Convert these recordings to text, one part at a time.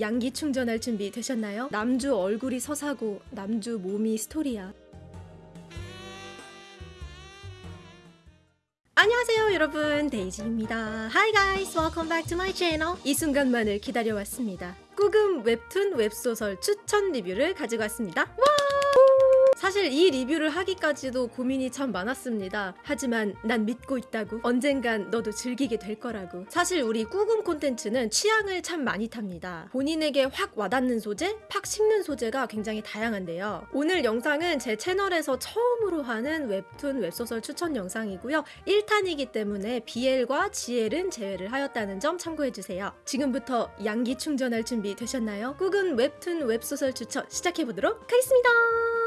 양기 충전할 준비 되셨나요? 남주 얼굴이 서사고 남주 몸이 스토리야. 안녕하세요 여러분 데이지입니다. Hi guys, welcome back to my channel. 이 순간만을 기다려왔습니다. 꾸금 웹툰 웹소설 추천 리뷰를 가지고 왔습니다. 와! 사실 이 리뷰를 하기까지도 고민이 참 많았습니다. 하지만 난 믿고 있다고. 언젠간 너도 즐기게 될 거라고. 사실 우리 꾸금 콘텐츠는 취향을 참 많이 탑니다. 본인에게 확 와닿는 소재, 팍 식는 소재가 굉장히 다양한데요. 오늘 영상은 제 채널에서 처음으로 하는 웹툰 웹소설 추천 영상이고요. 1탄이기 때문에 BL과 GL은 제외를 하였다는 점 참고해주세요. 지금부터 양기 충전할 준비 되셨나요? 꾸금 웹툰 웹소설 추천 시작해보도록 하겠습니다.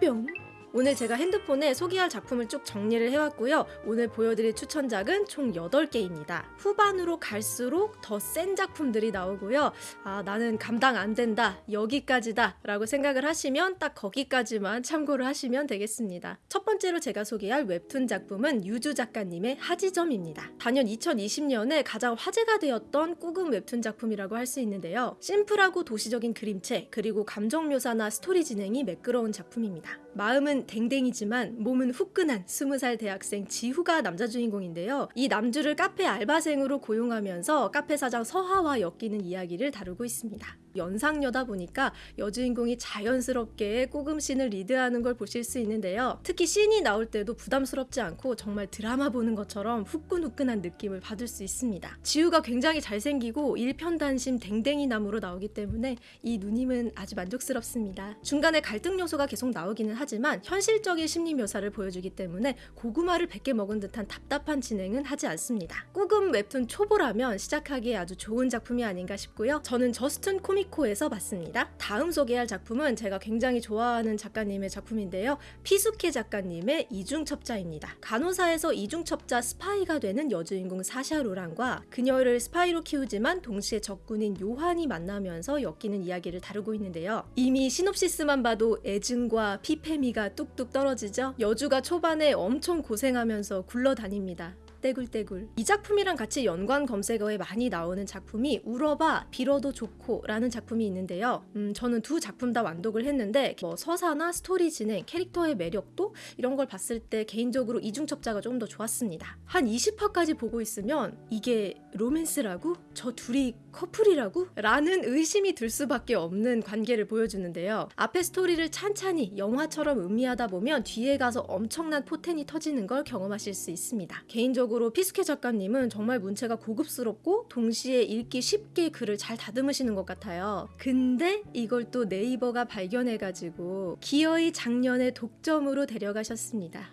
表。 오늘 제가 핸드폰에 소개할 작품을 쭉 정리를 해왔고요. 오늘 보여드릴 추천작은 총 8개입니다. 후반으로 갈수록 더 센 작품들이 나오고요. 아, 나는 감당 안 된다. 여기까지다. 라고 생각을 하시면 딱 거기까지만 참고를 하시면 되겠습니다. 첫 번째로 제가 소개할 웹툰 작품은 유주 작가님의 하지점입니다. 단연 2020년에 가장 화제가 되었던 꾸금 웹툰 작품이라고 할 수 있는데요. 심플하고 도시적인 그림체, 그리고 감정 묘사나 스토리 진행이 매끄러운 작품입니다. 마음은 댕댕이지만 몸은 후끈한 20살 대학생 지후가 남자 주인공인데요. 이 남주를 카페 알바생으로 고용하면서 카페 사장 서하와 엮이는 이야기를 다루고 있습니다. 연상녀다 보니까 여주인공이 자연스럽게 꾸금씬을 리드하는 걸 보실 수 있는데요. 특히 씬이 나올 때도 부담스럽지 않고 정말 드라마 보는 것처럼 후끈후끈한 느낌을 받을 수 있습니다. 지우가 굉장히 잘생기고 일편단심 댕댕이 나무로 나오기 때문에 이 누님은 아주 만족스럽습니다. 중간에 갈등 요소가 계속 나오기는 하지만 현실적인 심리 묘사를 보여주기 때문에 고구마를 100개 먹은 듯한 답답한 진행은 하지 않습니다. 꾸금 웹툰 초보라면 시작하기에 아주 좋은 작품이 아닌가 싶고요. 저는 저스툰 코미 코미코에서 봤습니다. 다음 소개할 작품은 제가 굉장히 좋아하는 작가님의 작품인데요. 피숙혜 작가님의 이중첩자입니다. 간호사에서 이중첩자 스파이가 되는 여주인공 사샤 로랑과 그녀를 스파이로 키우지만 동시에 적군인 요한이 만나면서 엮이는 이야기를 다루고 있는데요. 이미 시놉시스만 봐도 애증과 피폐미가 뚝뚝 떨어지죠. 여주가 초반에 엄청 고생하면서 굴러다닙니다. 떼굴떼굴. 이 작품이랑 같이 연관 검색어에 많이 나오는 작품이 울어봐 빌어도 좋고 라는 작품이 있는데요. 음, 저는 두 작품 다 완독을 했는데 뭐 서사나 스토리 진행, 캐릭터의 매력도 이런 걸 봤을 때 개인적으로 이중첩자가 좀 더 좋았습니다. 한 20화까지 보고 있으면 이게 로맨스라고? 저 둘이 커플이라고? 라는 의심이 들 수밖에 없는 관계를 보여주는데요. 앞에 스토리를 찬찬히 영화처럼 음미하다 보면 뒤에 가서 엄청난 포텐이 터지는 걸 경험하실 수 있습니다. 개인적으로 피숙혜 작가님은 정말 문체가 고급스럽고 동시에 읽기 쉽게 글을 잘 다듬으시는 것 같아요. 근데 이걸 또 네이버가 발견해가지고 기어이 작년에 독점으로 데려가셨습니다.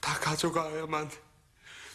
다 가져가야만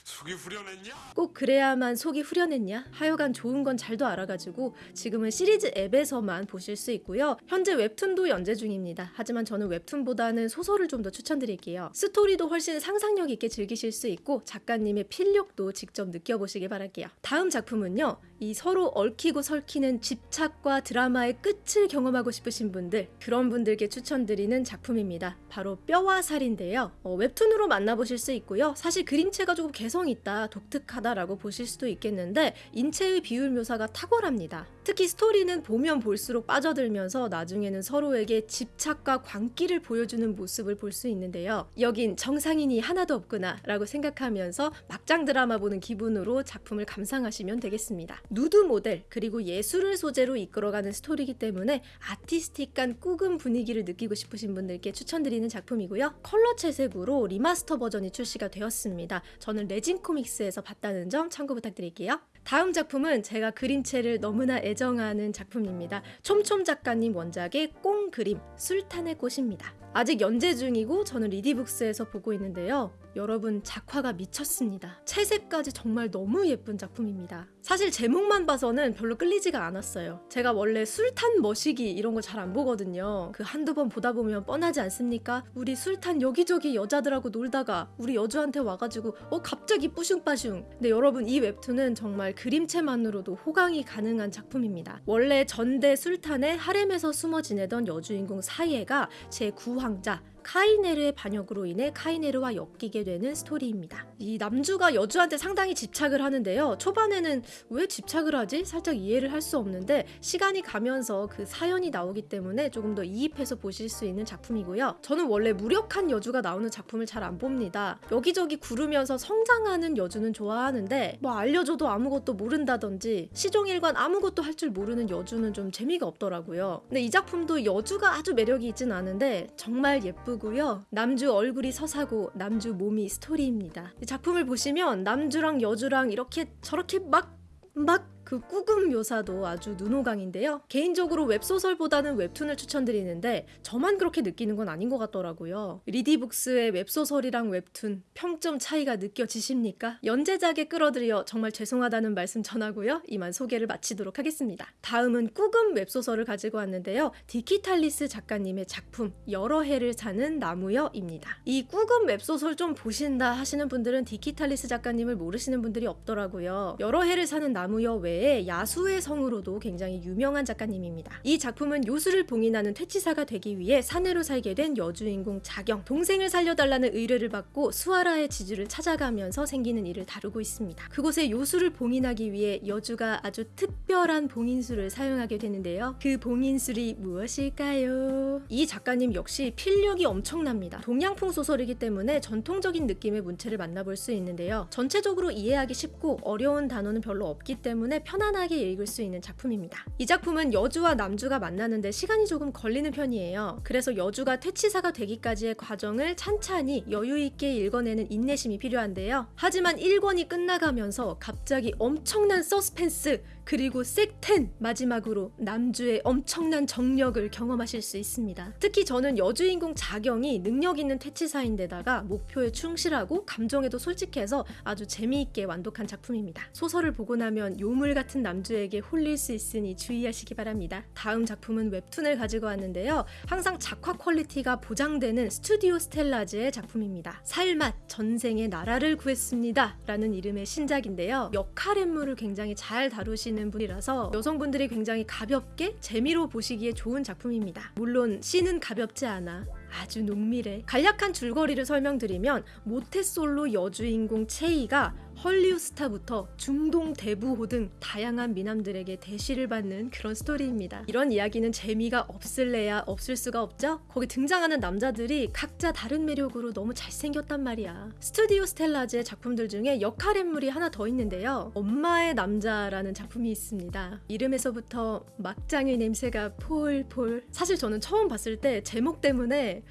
속이 후련했냐? 꼭 그래야만 속이 후련했냐? 하여간 좋은 건 잘도 알아가지고 지금은 시리즈 앱에서만 보실 수 있고요. 현재 웹툰도 연재 중입니다. 하지만 저는 웹툰보다는 소설을 좀 더 추천드릴게요. 스토리도 훨씬 상상력 있게 즐기실 수 있고 작가님의 필력도 직접 느껴보시길 바랄게요. 다음 작품은요. 이 서로 얽히고 설키는 집착과 드라마의 끝을 경험하고 싶으신 분들 그런 분들께 추천드리는 작품입니다. 바로 뼈와 살인데요. 어, 웹툰으로 만나보실 수 있고요. 사실 그림체가 조금 개성 있다, 독특하다라고 보실 수도 있겠는데 인체의 비율 묘사가 탁월합니다. 특히 스토리는 보면 볼수록 빠져들면서 나중에는 서로에게 집착과 광기를 보여주는 모습을 볼 수 있는데요. 여긴 정상인이 하나도 없구나 라고 생각하면서 막장 드라마 보는 기분으로 작품을 감상하시면 되겠습니다. 누드 모델 그리고 예술을 소재로 이끌어가는 스토리이기 때문에 artistic한 꾸금 분위기를 느끼고 싶으신 분들께 추천드리는 작품이고요. 컬러 채색으로 리마스터 버전이 출시가 되었습니다. 저는 레진 코믹스에서 봤다는 점 참고 부탁드릴게요. 다음 작품은 제가 그림체를 너무나 애정하는 작품입니다. 촘촘 작가님 원작의 꽁 그림 술탄의 꽃입니다. 아직 연재 중이고 저는 리디북스에서 보고 있는데요. 여러분 작화가 미쳤습니다. 채색까지 정말 너무 예쁜 작품입니다. 사실 제목만 봐서는 별로 끌리지가 않았어요. 제가 원래 술탄 머시기 이런 거 잘 안 보거든요. 그 한두 번 보다 보면 뻔하지 않습니까? 우리 술탄 여기저기 여자들하고 놀다가 우리 여주한테 와가지고 어 갑자기 뿌슝빠슝. 근데 여러분 이 웹툰은 정말 그림체만으로도 호강이 가능한 작품입니다. 원래 전대 술탄의 하렘에서 숨어 지내던 여주인공 사이에가 제9황자 카이네르의 반역으로 인해 카이네르와 엮이게 되는 스토리입니다. 이 남주가 여주한테 상당히 집착을 하는데요. 초반에는 왜 집착을 하지? 살짝 이해를 할 수 없는데 시간이 가면서 그 사연이 나오기 때문에 조금 더 이입해서 보실 수 있는 작품이고요. 저는 원래 무력한 여주가 나오는 작품을 잘 안 봅니다. 여기저기 구르면서 성장하는 여주는 좋아하는데 뭐 알려줘도 아무것도 모른다든지 시종일관 아무것도 할 줄 모르는 여주는 좀 재미가 없더라고요. 근데 이 작품도 여주가 아주 매력이 있진 않은데 정말 예쁘고 요. 남주 얼굴이 서사고 남주 몸이 스토리입니다. 이 작품을 보시면 남주랑 여주랑 이렇게 저렇게 막 막 그 꾸금 묘사도 아주 눈호강인데요. 개인적으로 웹소설보다는 웹툰을 추천드리는데 저만 그렇게 느끼는 건 아닌 것 같더라고요. 리디북스의 웹소설이랑 웹툰 평점 차이가 느껴지십니까? 연재작에 끌어들여 정말 죄송하다는 말씀 전하고요. 이만 소개를 마치도록 하겠습니다. 다음은 꾸금 웹소설을 가지고 왔는데요. 디키탈리스 작가님의 작품 여러 해를 사는 나무여입니다. 이 꾸금 웹소설 좀 보신다 하시는 분들은 디키탈리스 작가님을 모르시는 분들이 없더라고요. 여러 해를 사는 나무여 외에 야수의 성으로도 굉장히 유명한 작가님입니다. 이 작품은 요술을 봉인하는 퇴치사가 되기 위해 사내로 살게 된 여주인공 자경, 동생을 살려달라는 의뢰를 받고 수아라의 지주를 찾아가면서 생기는 일을 다루고 있습니다. 그곳에 요술을 봉인하기 위해 여주가 아주 특별한 봉인술을 사용하게 되는데요. 그 봉인술이 무엇일까요? 이 작가님 역시 필력이 엄청납니다. 동양풍 소설이기 때문에 전통적인 느낌의 문체를 만나볼 수 있는데요. 전체적으로 이해하기 쉽고 어려운 단어는 별로 없기 때문에 편안하게 읽을 수 있는 작품입니다. 이 작품은 여주와 남주가 만나는데 시간이 조금 걸리는 편이에요. 그래서 여주가 퇴치사가 되기까지의 과정을 찬찬히 여유 있게 읽어내는 인내심이 필요한데요. 하지만 1권이 끝나가면서 갑자기 엄청난 서스펜스 그리고 섹텐 마지막으로 남주의 엄청난 정력을 경험하실 수 있습니다. 특히 저는 여주인공 자경이 능력 있는 퇴치사인데다가 목표에 충실하고 감정에도 솔직해서 아주 재미있게 완독한 작품입니다. 소설을 보고 나면 요물 같은 남주에게 홀릴 수 있으니 주의하시기 바랍니다. 다음 작품은 웹툰을 가지고 왔는데요. 항상 작화 quality가 보장되는 스튜디오 스텔라즈의 작품입니다. 살맛 전생의 나라를 구했습니다. 라는 이름의 신작인데요. 역하렘물을 굉장히 잘 다루시는 분이라서 여성분들이 굉장히 가볍게 재미로 보시기에 좋은 작품입니다. 물론 씬은 가볍지 않아 아주 농밀해. 간략한 줄거리를 설명드리면 모태솔로 여주인공 체이가 헐리우드 스타부터 중동 대부호 등 다양한 미남들에게 대시를 받는 그런 스토리입니다. 이런 이야기는 재미가 없을래야 없을 수가 없죠? 거기 등장하는 남자들이 각자 다른 매력으로 너무 잘생겼단 말이야. 스튜디오 스텔라즈의 작품들 중에 역하렘물이 하나 더 있는데요. 엄마의 남자라는 작품이 있습니다. 이름에서부터 막장의 냄새가 폴폴. 사실 저는 처음 봤을 때 제목 때문에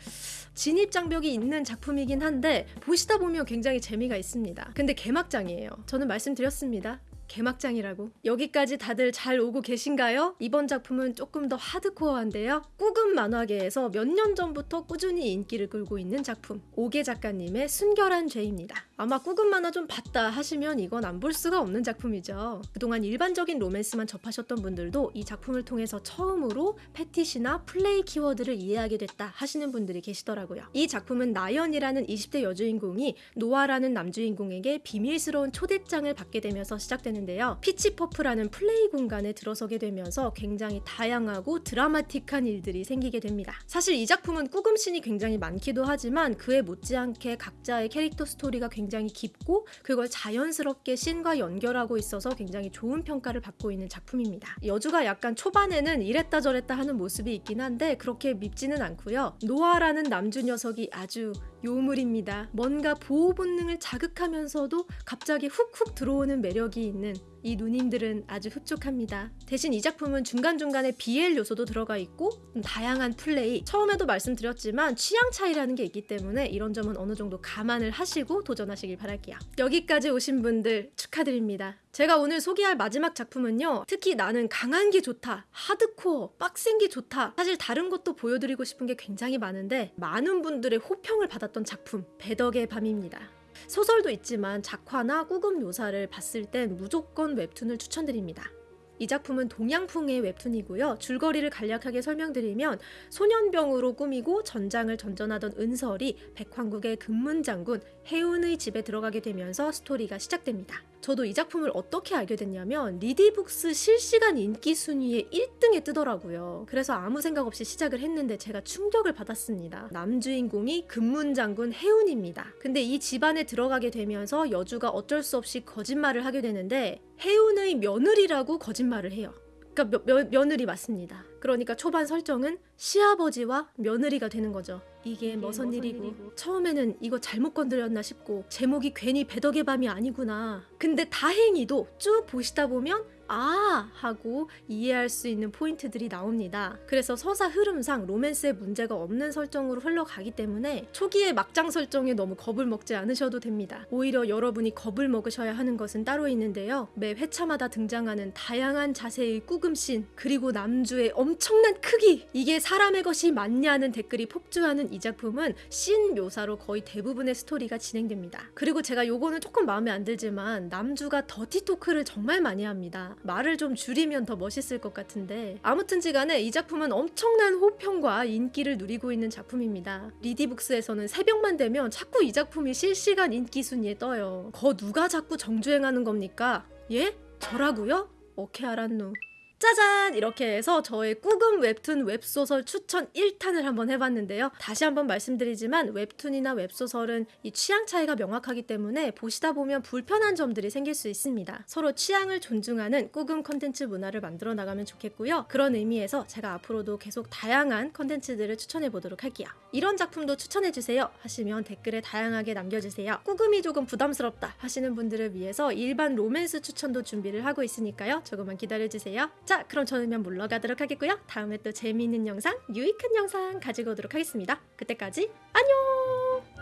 진입 장벽이 있는 작품이긴 한데 보시다 보면 굉장히 재미가 있습니다. 근데 개막장이에요. 저는 말씀드렸습니다. 개막장이라고. 여기까지 다들 잘 오고 계신가요? 이번 작품은 조금 더 hardcore한데요. 꾸금 만화계에서 몇 년 전부터 꾸준히 인기를 끌고 있는 작품. 오계 작가님의 순결한 죄입니다. 아마 꾸금 만화 좀 봤다 하시면 이건 안 볼 수가 없는 작품이죠. 그동안 일반적인 로맨스만 접하셨던 분들도 이 작품을 통해서 처음으로 fetish나 플레이 키워드를 이해하게 됐다 하시는 분들이 계시더라고요. 이 작품은 나연이라는 20대 여주인공이 노아라는 남주인공에게 비밀스러운 초대장을 받게 되면서 시작되는데요. 피치퍼프라는 플레이 공간에 들어서게 되면서 굉장히 다양하고 드라마틱한 일들이 생기게 됩니다. 사실 이 작품은 꾸금신이 굉장히 많기도 하지만 그에 못지않게 각자의 캐릭터 스토리가 굉장히 깊고 그걸 자연스럽게 씬과 연결하고 있어서 굉장히 좋은 평가를 받고 있는 작품입니다. 여주가 약간 초반에는 이랬다 저랬다 하는 모습이 있긴 한데 그렇게 밉지는 않고요. 노아라는 남주 녀석이 아주 요물입니다. 뭔가 보호 본능을 자극하면서도 갑자기 훅훅 들어오는 매력이 있는 이 누님들은 아주 흡족합니다. 대신 이 작품은 중간중간에 BL 요소도 들어가 있고 음, 다양한 플레이 처음에도 말씀드렸지만 취향 차이라는 게 있기 때문에 이런 점은 어느 정도 감안을 하시고 도전하시길 바랄게요. 여기까지 오신 분들 축하드립니다. 제가 오늘 소개할 마지막 작품은요. 특히 나는 강한 게 좋다, 하드코어, 빡센 게 좋다. 사실 다른 것도 보여드리고 싶은 게 굉장히 많은데 많은 분들의 호평을 받았던 작품 배덕의 밤입니다. 소설도 있지만 작화나 꾸금 묘사를 봤을 땐 무조건 웹툰을 추천드립니다. 이 작품은 동양풍의 웹툰이고요. 줄거리를 간략하게 설명드리면 소년병으로 꾸미고 전장을 전전하던 은설이 백황국의 금문장군 해운의 집에 들어가게 되면서 스토리가 시작됩니다. 저도 이 작품을 어떻게 알게 됐냐면 리디북스 실시간 인기 순위의 1등에 뜨더라고요. 그래서 아무 생각 없이 시작을 했는데 제가 충격을 받았습니다. 남주인공이 금문장군 해운입니다. 근데 이 집안에 들어가게 되면서 여주가 어쩔 수 없이 거짓말을 하게 되는데 해운의 며느리라고 거짓말을 해요. 그러니까 며, 며, 며느리 맞습니다. 그러니까 초반 설정은 시아버지와 며느리가 되는 거죠. 이게 머선 일이고 처음에는 이거 잘못 건드렸나 싶고 제목이 괜히 배덕의 밤이 아니구나. 근데 다행히도 쭉 보시다 보면 아 하고 이해할 수 있는 포인트들이 나옵니다. 그래서 서사 흐름상 로맨스에 문제가 없는 설정으로 흘러가기 때문에 초기에 막장 설정에 너무 겁을 먹지 않으셔도 됩니다. 오히려 여러분이 겁을 먹으셔야 하는 것은 따로 있는데요. 매 회차마다 등장하는 다양한 자세의 꾸금씬 그리고 남주의 엄청난 크기 이게 사람의 것이 맞냐는 댓글이 폭주하는 이 작품은 씬 묘사로 거의 대부분의 스토리가 진행됩니다. 그리고 제가 요거는 조금 마음에 안 들지만 남주가 더티 토크를 정말 많이 합니다. 말을 좀 줄이면 더 멋있을 것 같은데 아무튼지간에 이 작품은 엄청난 호평과 인기를 누리고 있는 작품입니다. 리디북스에서는 새벽만 되면 자꾸 이 작품이 실시간 인기 순위에 떠요. 거 누가 자꾸 정주행하는 겁니까? 예? 저라고요? 오케이 알았누. 짜잔! 이렇게 해서 저의 꾸금 웹툰 웹소설 추천 1탄을 한번 해봤는데요. 다시 한번 말씀드리지만 웹툰이나 웹소설은 이 취향 차이가 명확하기 때문에 보시다 보면 불편한 점들이 생길 수 있습니다. 서로 취향을 존중하는 꾸금 컨텐츠 문화를 만들어 나가면 좋겠고요. 그런 의미에서 제가 앞으로도 계속 다양한 컨텐츠들을 추천해 보도록 할게요. 이런 작품도 추천해 주세요 하시면 댓글에 다양하게 남겨주세요. 꾸금이 조금 부담스럽다 하시는 분들을 위해서 일반 로맨스 추천도 준비를 하고 있으니까요. 조금만 기다려주세요. 자, 그럼 저는 이만 물러가도록 하겠고요. 다음에 또 재미있는 영상, 유익한 영상 가지고 오도록 하겠습니다. 그때까지 안녕!